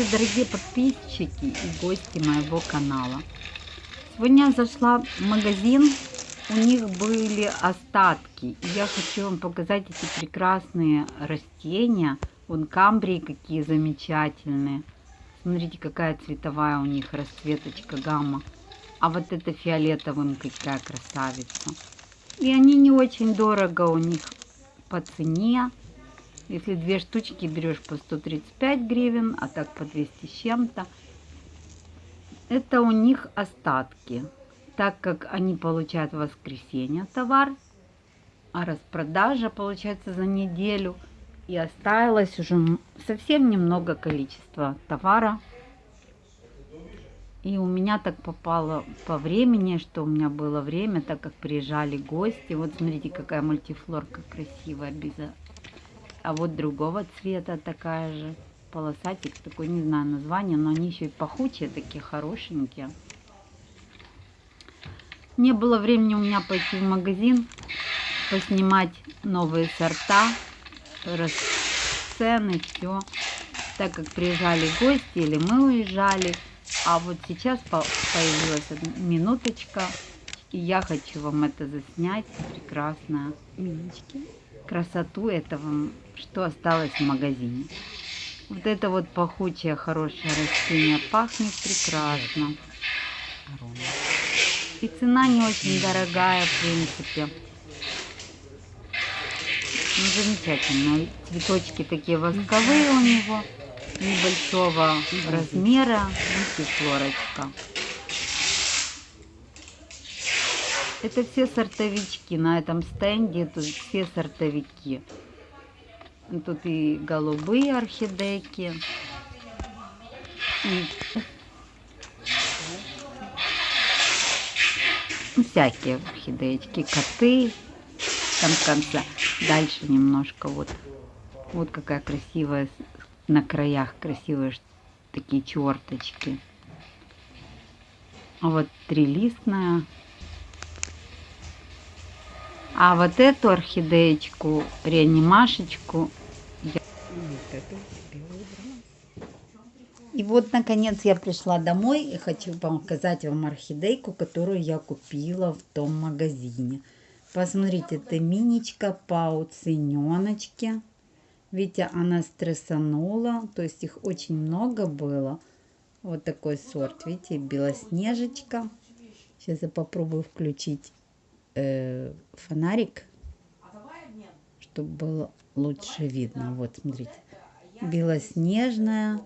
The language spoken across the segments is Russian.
Здравствуйте, дорогие подписчики и гости моего канала. Сегодня я зашла в магазин, у них были остатки. Я хочу вам показать эти прекрасные растения. Вон камбрии какие замечательные. Смотрите, какая цветовая у них расцветочка, гамма. А вот это фиолетовым какая красавица. И они не очень дорого у них по цене. Если две штучки берешь по 135 гривен, а так по 200 с чем-то. Это у них остатки, так как они получают в воскресенье товар, а распродажа получается за неделю. И осталось уже совсем немного количества товара. И у меня так попало по времени, что у меня было время, так как приезжали гости. Вот смотрите, какая мультифлорка красивая, без а вот другого цвета такая же. Полосатик такой, не знаю название, но они еще и пахучие, такие хорошенькие. Не было времени у меня пойти в магазин, поснимать новые сорта, цены, все. Так как приезжали гости или мы уезжали. А вот сейчас появилась минуточка, и я хочу вам это заснять. Прекрасная. Миночки красоту этого, что осталось в магазине. Вот это вот пахучее, хорошее растение пахнет прекрасно. И цена не очень дорогая, в принципе. Ну, замечательно. Цветочки такие восковые у него, небольшого размера. Видите, флорочка. Это все сортовички. На этом стенде тут все сортовики. Тут и голубые орхидейки. И всякие орхидеечки, коты. Там в конце. Дальше немножко вот. Вот какая красивая на краях красивые такие черточки. А вот трилистная а вот эту орхидеечку, реанимашечку я... И вот, наконец, я пришла домой и хочу показать вам орхидейку, которую я купила в том магазине. Посмотрите, это миничка по уцененочке. Видите, она стрессанула, то есть их очень много было. Вот такой сорт, видите, белоснежечка. Сейчас я попробую включить э, фонарик, чтобы было лучше видно. Вот, смотрите. Белоснежная.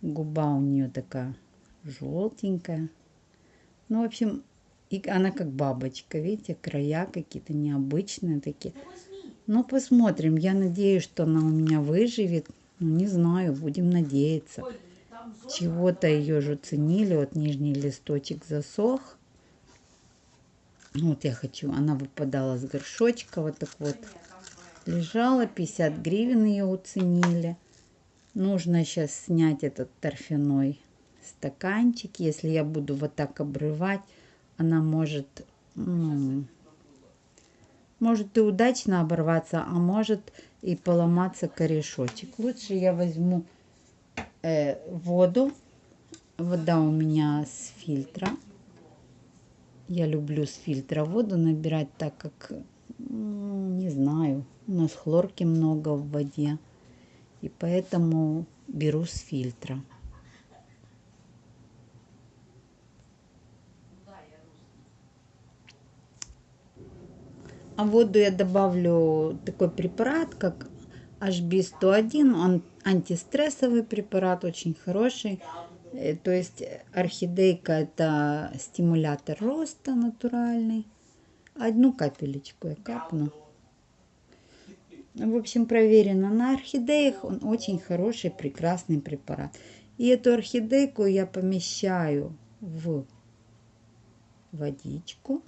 Губа у нее такая желтенькая. Ну, в общем, и она как бабочка, видите, края какие-то необычные такие. Ну, посмотрим. Я надеюсь, что она у меня выживет. Ну, не знаю, будем надеяться. Чего-то ее же ценили. Вот нижний листочек засох. Вот я хочу, она выпадала с горшочка, вот так вот лежала, 50 гривен ее уценили. Нужно сейчас снять этот торфяной стаканчик. Если я буду вот так обрывать, она может, ну, может и удачно оборваться, а может и поломаться корешочек. Лучше я возьму э, воду. Вода у меня с фильтра. Я люблю с фильтра воду набирать, так как, не знаю, у нас хлорки много в воде. И поэтому беру с фильтра. А воду я добавлю такой препарат, как HB101. Он антистрессовый препарат, очень хороший. Э, то есть орхидейка это стимулятор роста натуральный. Одну капелечку я капну. В общем, проверено на орхидеях. Он очень хороший, прекрасный препарат. И эту орхидейку я помещаю в водичку,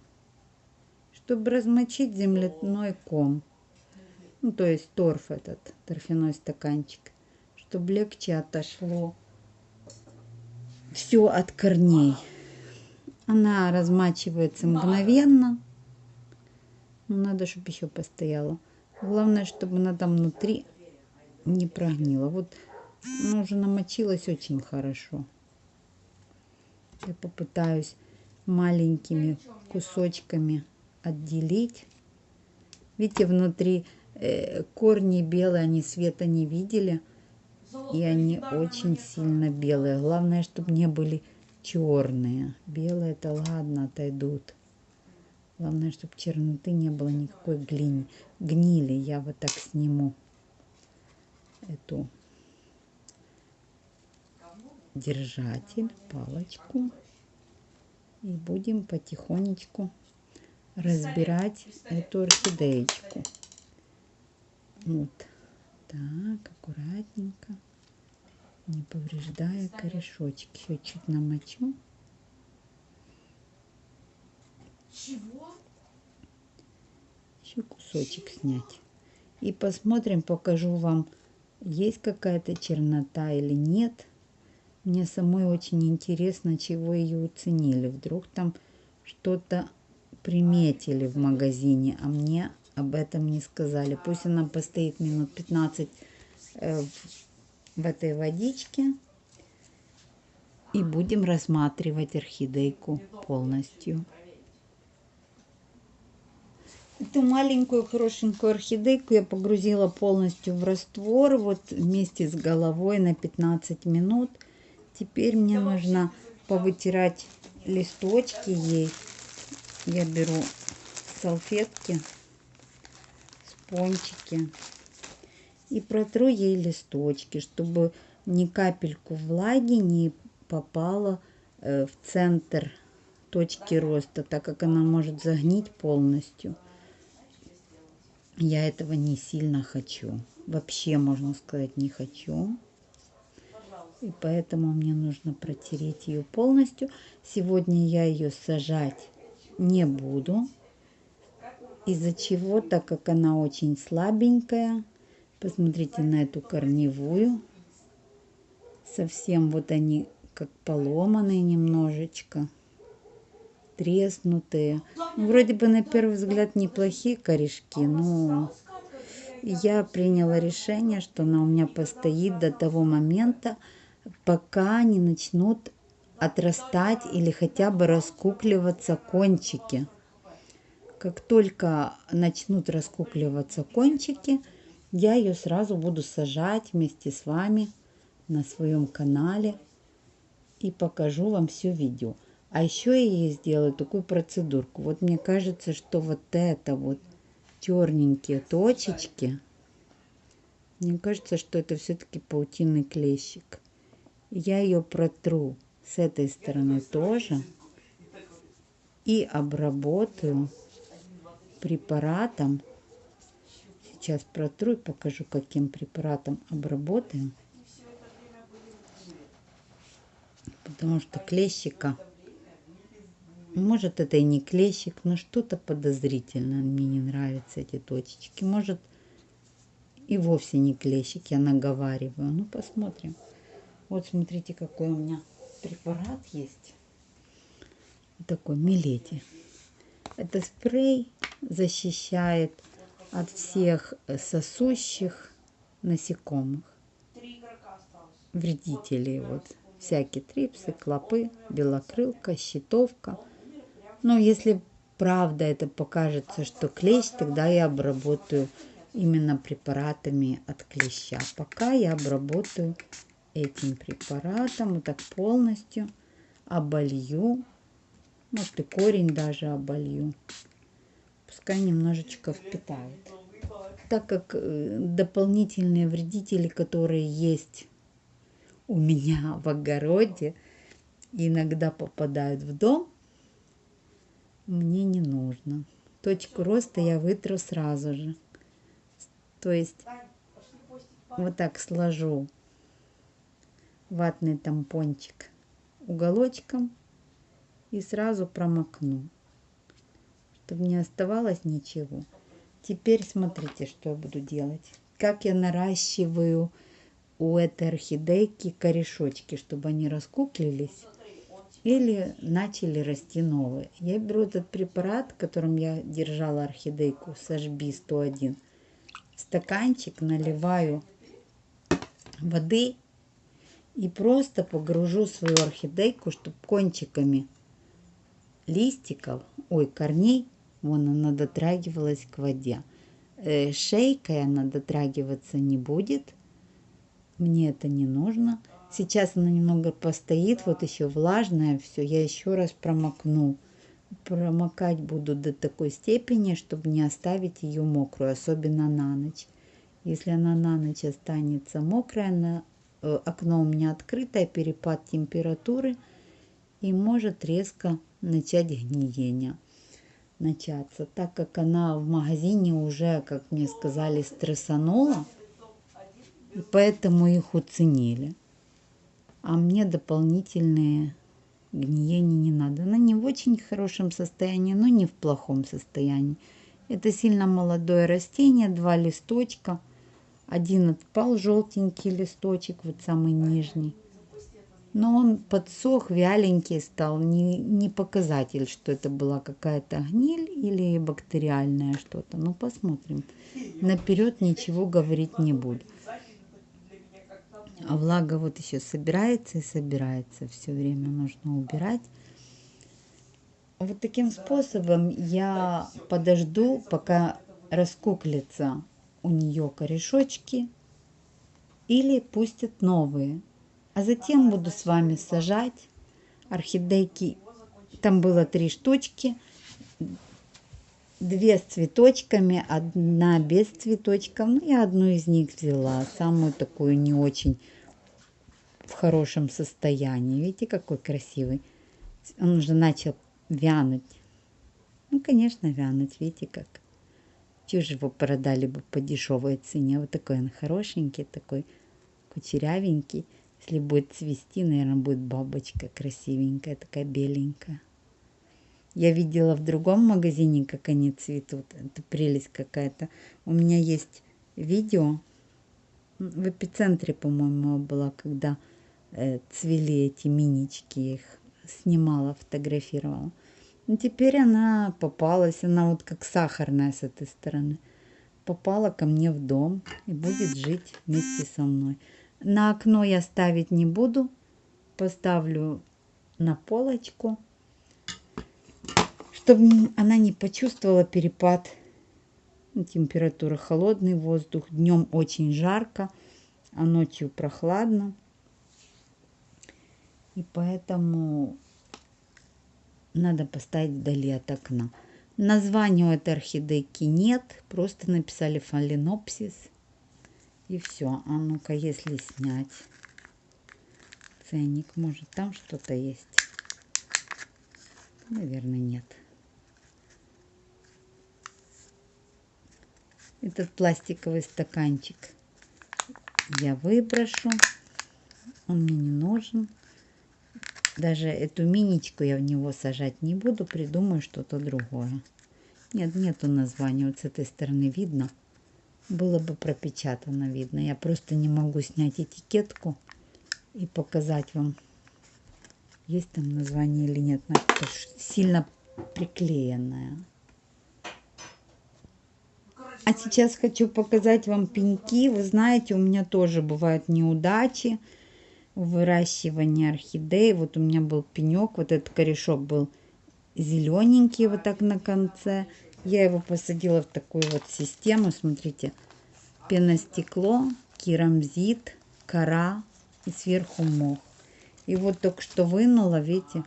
чтобы размочить земляной ком. Ну, то есть торф этот, торфяной стаканчик, чтобы легче отошло все от корней. Она размачивается мгновенно. Но надо, чтобы еще постояла. Главное, чтобы она там внутри не прогнила. Вот ну, уже намочилась очень хорошо. Я попытаюсь маленькими кусочками отделить. Видите, внутри э, корни белые, они света не видели. И они очень сильно белые. Главное, чтобы не были черные. Белые это ладно, отойдут. Главное, чтобы черноты не было никакой глини. гнили. Я вот так сниму эту держатель, палочку. И будем потихонечку разбирать эту орхидеечку. Вот так, аккуратненько, не повреждая корешочки. Еще чуть намочу. Чего? Еще кусочек снять. И посмотрим, покажу вам, есть какая-то чернота или нет. Мне самой очень интересно, чего ее уценили. Вдруг там что-то приметили в магазине, а мне об этом не сказали. Пусть она постоит минут 15 э, в этой водичке. И будем рассматривать орхидейку полностью. Эту маленькую хорошенькую орхидейку я погрузила полностью в раствор. Вот вместе с головой на 15 минут. Теперь мне нужно повытирать листочки ей. Я беру салфетки, спончики и протру ей листочки, чтобы ни капельку влаги не попало э, в центр точки роста, так как она может загнить полностью. Я этого не сильно хочу. Вообще, можно сказать, не хочу. И поэтому мне нужно протереть ее полностью. Сегодня я ее сажать не буду. Из-за чего, так как она очень слабенькая. Посмотрите на эту корневую. Совсем вот они как поломанные немножечко. Треснутые. Ну, вроде бы на первый взгляд неплохие корешки, но я приняла решение, что она у меня постоит до того момента, пока не начнут отрастать или хотя бы раскукливаться кончики. Как только начнут раскукливаться кончики, я ее сразу буду сажать вместе с вами на своем канале и покажу вам все видео. А еще я ей сделаю такую процедурку. Вот мне кажется, что вот это вот черненькие точечки, мне кажется, что это все-таки паутинный клещик. Я ее протру с этой стороны тоже и обработаю препаратом. Сейчас протру и покажу, каким препаратом обработаем. Потому что клещика, может это и не клещик, но что-то подозрительно. Мне не нравятся эти точечки. Может и вовсе не клещик, я наговариваю. Ну, посмотрим. Вот смотрите, какой у меня препарат есть. Такой Милети. Это спрей защищает от всех сосущих насекомых, вредителей. Вот всякие трипсы, клопы, белокрылка, щитовка. Но если правда это покажется, что клещ, тогда я обработаю именно препаратами от клеща. Пока я обработаю этим препаратом вот так полностью оболью. Может и корень даже оболью. Пускай немножечко впитает. Так как э, дополнительные вредители, которые есть у меня в огороде, иногда попадают в дом, мне не нужно. Точку роста я вытру сразу же. То есть вот так сложу ватный тампончик уголочком и сразу промокну, чтобы не оставалось ничего. Теперь смотрите, что я буду делать. Как я наращиваю у этой орхидейки корешочки, чтобы они раскуклились или начали расти новые. Я беру этот препарат, которым я держала орхидейку, Сажби 101, стаканчик, наливаю воды И просто погружу свою орхидейку, чтобы кончиками листиков, ой, корней, вон она дотрагивалась к воде. Э, шейкой она дотрагиваться не будет. Мне это не нужно. Сейчас она немного постоит, вот еще влажная все. Я еще раз промокну. Промокать буду до такой степени, чтобы не оставить ее мокрую, особенно на ночь. Если она на ночь останется мокрая, на, э, окно у меня открытое, перепад температуры и может резко начать гниение начаться, так как она в магазине уже, как мне сказали, стрессанула, и поэтому их уценили. А мне дополнительные гниения не надо. Она не в очень хорошем состоянии, но не в плохом состоянии. Это сильно молодое растение, два листочка. Один отпал, желтенький листочек, вот самый нижний но он подсох, вяленький стал, не, не показатель, что это была какая-то гниль или бактериальное что-то. Ну, посмотрим. Наперед ничего говорить не буду. А влага вот еще собирается и собирается. Все время нужно убирать. Вот таким способом я подожду, пока раскуклятся у нее корешочки или пустят новые. А затем буду с вами сажать орхидейки. Там было три штучки. Две с цветочками, одна без цветочков. Ну, я одну из них взяла, самую такую не очень в хорошем состоянии. Видите, какой красивый. Он уже начал вянуть. Ну, конечно, вянуть. Видите, как. Чего его продали бы по дешевой цене. Вот такой он хорошенький, такой кучерявенький. Если будет цвести, наверное, будет бабочка красивенькая, такая беленькая. Я видела в другом магазине, как они цветут. Это прелесть какая-то. У меня есть видео. В эпицентре, по-моему, была, когда э, цвели эти минички. Я их снимала, фотографировала. Но теперь она попалась. Она вот как сахарная с этой стороны. Попала ко мне в дом и будет жить вместе со мной. На окно я ставить не буду. Поставлю на полочку, чтобы она не почувствовала перепад температуры. Холодный воздух. Днем очень жарко, а ночью прохладно. И поэтому надо поставить вдали от окна. Названия у этой орхидейки нет, просто написали фаленопсис. И все. А ну-ка, если снять ценник, может там что-то есть? Наверное, нет. Этот пластиковый стаканчик я выброшу. Он мне не нужен. Даже эту миничку я в него сажать не буду. Придумаю что-то другое. Нет, нету названия. Вот с этой стороны видно было бы пропечатано видно. Я просто не могу снять этикетку и показать вам, есть там название или нет. Сильно приклеенная. А сейчас хочу показать вам пеньки. Вы знаете, у меня тоже бывают неудачи в выращивании орхидей. Вот у меня был пенек, вот этот корешок был зелененький вот так на конце. Я его посадила в такую вот систему. Смотрите, пеностекло, керамзит, кора и сверху мох. И вот только что вынула, видите,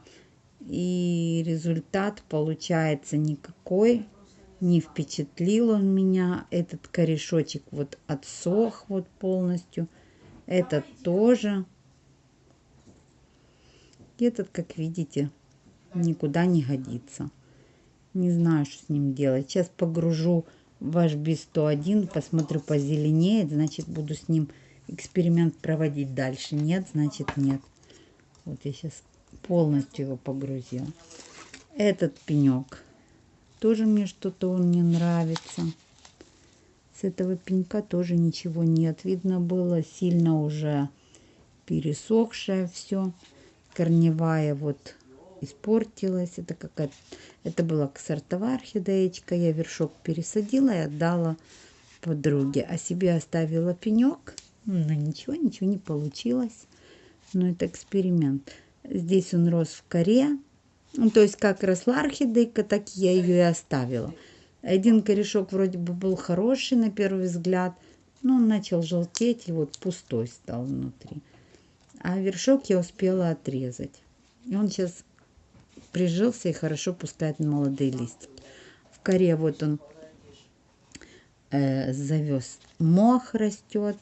и результат получается никакой. Не впечатлил он меня. Этот корешочек вот отсох вот полностью. Этот тоже. Этот, как видите, никуда не годится. Не знаю, что с ним делать. Сейчас погружу ваш B101, посмотрю, позеленеет, значит, буду с ним эксперимент проводить дальше. Нет, значит, нет. Вот я сейчас полностью его погрузила. Этот пенек. Тоже мне что-то он не нравится. С этого пенька тоже ничего нет. Видно было сильно уже пересохшее все. Корневая вот испортилась. Это какая-то, это была сортовая орхидеечка. Я вершок пересадила и отдала подруге. А себе оставила пенек. Но ничего, ничего не получилось. но это эксперимент. Здесь он рос в коре, ну, то есть как росла орхидейка, так я ее и оставила. Один корешок вроде бы был хороший на первый взгляд, но он начал желтеть и вот пустой стал внутри. А вершок я успела отрезать. И он сейчас прижился и хорошо пускает молодые листики. В коре вот он э, завез мох растет.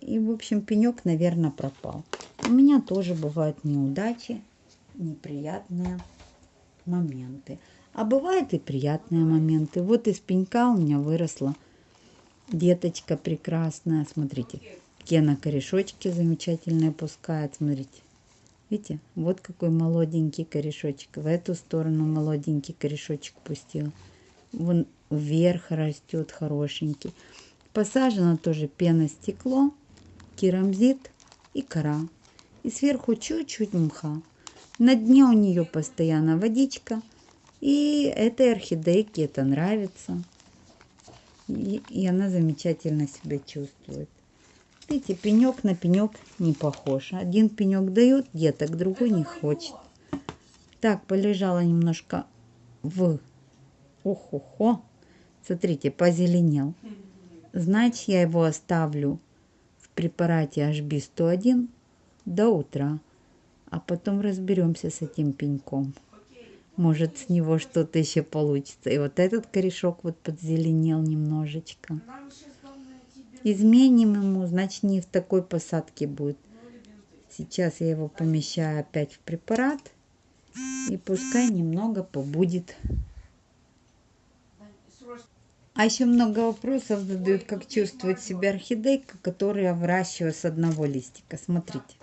И, в общем, пенек, наверное, пропал. У меня тоже бывают неудачи, неприятные моменты. А бывают и приятные моменты. Вот из пенька у меня выросла деточка прекрасная. Смотрите, какие она корешочки замечательные пускает. Смотрите. Видите, вот какой молоденький корешочек. В эту сторону молоденький корешочек пустил. Вон вверх растет хорошенький. Посажено тоже пеностекло, керамзит и кора. И сверху чуть-чуть мха. На дне у нее постоянно водичка. И этой орхидейке это нравится. И, и она замечательно себя чувствует. Видите, пенек на пенек не похож. Один пенек дает деток, другой не хочет. Так, полежала немножко в... Ох-охо. Смотрите, позеленел. Значит, я его оставлю в препарате HB101 до утра. А потом разберемся с этим пеньком. Может, с него что-то еще получится. И вот этот корешок вот подзеленел немножечко изменим ему, значит не в такой посадке будет. Сейчас я его помещаю опять в препарат и пускай немного побудет. А еще много вопросов задают, как чувствует себя орхидейка, которую я с одного листика. Смотрите,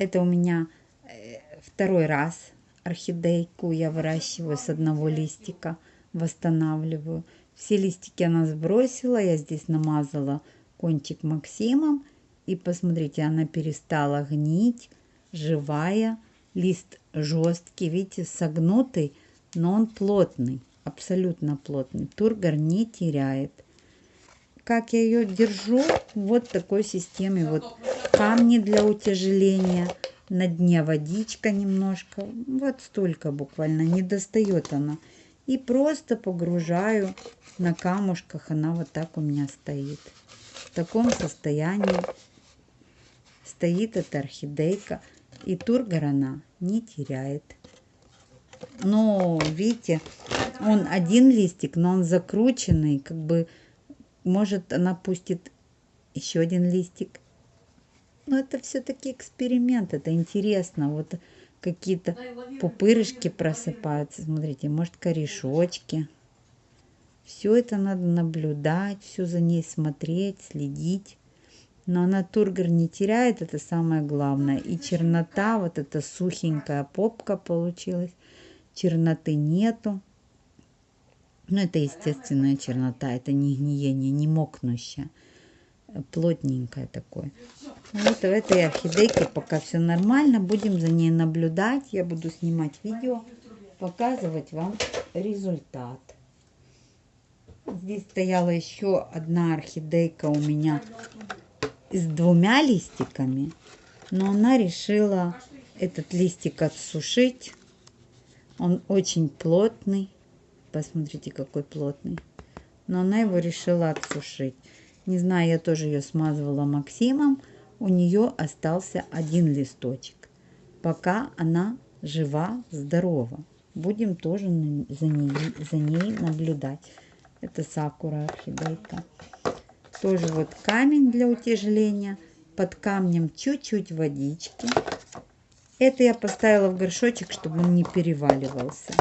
это у меня э, второй раз орхидейку я выращиваю с одного листика, восстанавливаю. Все листики она сбросила, я здесь намазала кончик Максимом. И посмотрите, она перестала гнить, живая. Лист жесткий, видите, согнутый, но он плотный, абсолютно плотный. Тургор не теряет. Как я ее держу? Вот такой системе. Вот камни для утяжеления. На дне водичка немножко. Вот столько буквально. Не достает она. И просто погружаю на камушках. Она вот так у меня стоит. В таком состоянии стоит эта орхидейка. И тургор она не теряет. Но, видите, он один листик, но он закрученный. Как бы, может, она пустит еще один листик. Но это все-таки эксперимент, это интересно. Вот какие-то пупырышки просыпаются. Смотрите, может корешочки. Все это надо наблюдать, все за ней смотреть, следить. Но она тургор не теряет, это самое главное. И чернота, вот эта сухенькая попка получилась. Черноты нету. Но это естественная чернота, это не гниение, не мокнущая. Плотненькое такое. Вот в этой орхидейке пока все нормально. Будем за ней наблюдать. Я буду снимать видео, показывать вам результат. Здесь стояла еще одна орхидейка у меня с двумя листиками. Но она решила этот листик отсушить. Он очень плотный. Посмотрите, какой плотный. Но она его решила отсушить. Не знаю, я тоже ее смазывала Максимом у нее остался один листочек. Пока она жива, здорова. Будем тоже за ней, за ней наблюдать. Это сакура орхидейка. Тоже вот камень для утяжеления. Под камнем чуть-чуть водички. Это я поставила в горшочек, чтобы он не переваливался,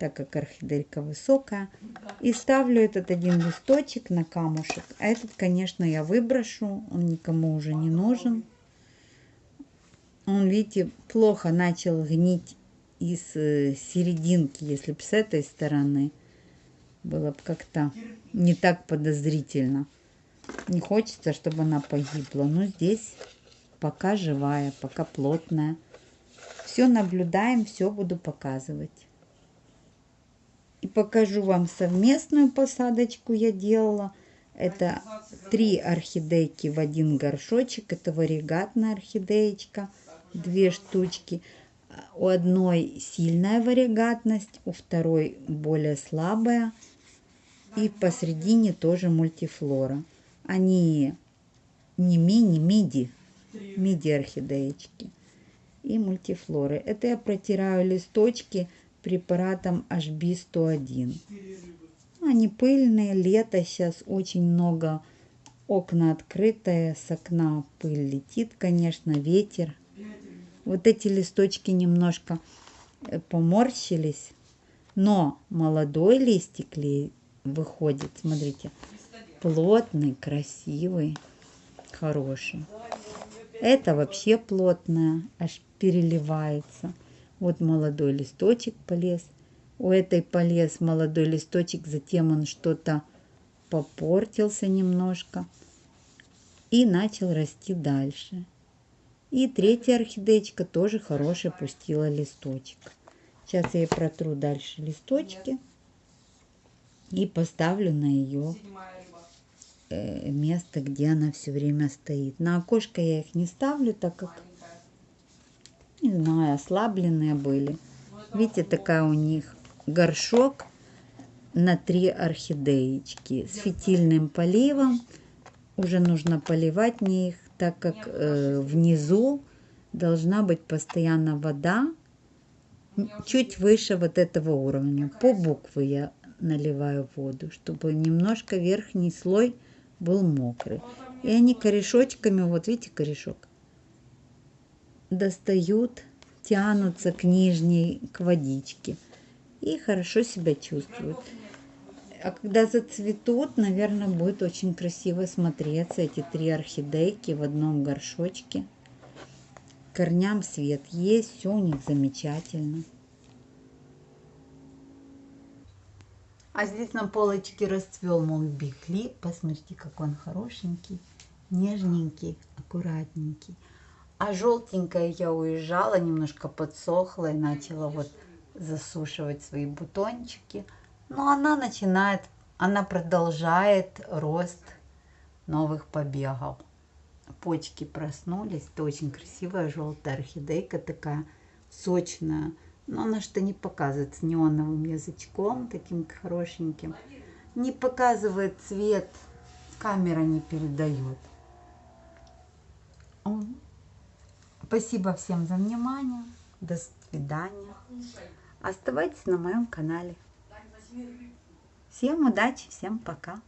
так как орхидейка высокая. И ставлю этот один листочек на камушек. А этот, конечно, я выброшу. Он никому уже не нужен. Он, видите, плохо начал гнить из э, серединки. Если бы с этой стороны было бы как-то не так подозрительно. Не хочется, чтобы она погибла. Но здесь пока живая, пока плотная. Все наблюдаем, все буду показывать. И покажу вам совместную посадочку я делала. Это три орхидейки в один горшочек. Это варигатная орхидеечка. Две штучки. У одной сильная варигатность, у второй более слабая. И посередине тоже мультифлора. Они не мини, миди. Миди орхидеечки. И мультифлоры. Это я протираю листочки препаратом HB101. Они пыльные, лето сейчас очень много, окна открытые, с окна пыль летит, конечно, ветер. Вот эти листочки немножко э, поморщились, но молодой листик выходит, смотрите, плотный, красивый, хороший. Это вообще плотная, аж переливается. Вот молодой листочек полез у этой полез молодой листочек, затем он что-то попортился немножко и начал расти дальше. И третья орхидеечка тоже хорошая пустила листочек. Сейчас я протру дальше листочки и поставлю на ее э, место, где она все время стоит. На окошко я их не ставлю, так как, не знаю, ослабленные были. Видите, такая у них горшок на три орхидеечки с фитильным поливом. Уже нужно поливать мне их, так как э, внизу должна быть постоянно вода, чуть выше вот этого уровня. По буквы я наливаю воду, чтобы немножко верхний слой был мокрый. И они корешочками, вот видите корешок, достают, тянутся к нижней, к водичке и хорошо себя чувствуют. А когда зацветут, наверное, будет очень красиво смотреться эти три орхидейки в одном горшочке. Корням свет есть, все у них замечательно. А здесь на полочке расцвел мой бикли. Посмотрите, как он хорошенький, нежненький, аккуратненький. А желтенькая я уезжала, немножко подсохла и начала вот засушивать свои бутончики. Но она начинает, она продолжает рост новых побегов. Почки проснулись. Это очень красивая желтая орхидейка такая сочная. Но она что не показывает с неоновым язычком, таким хорошеньким. Не показывает цвет, камера не передает. Спасибо всем за внимание. До свидания. Оставайтесь на моем канале. Всем удачи, всем пока.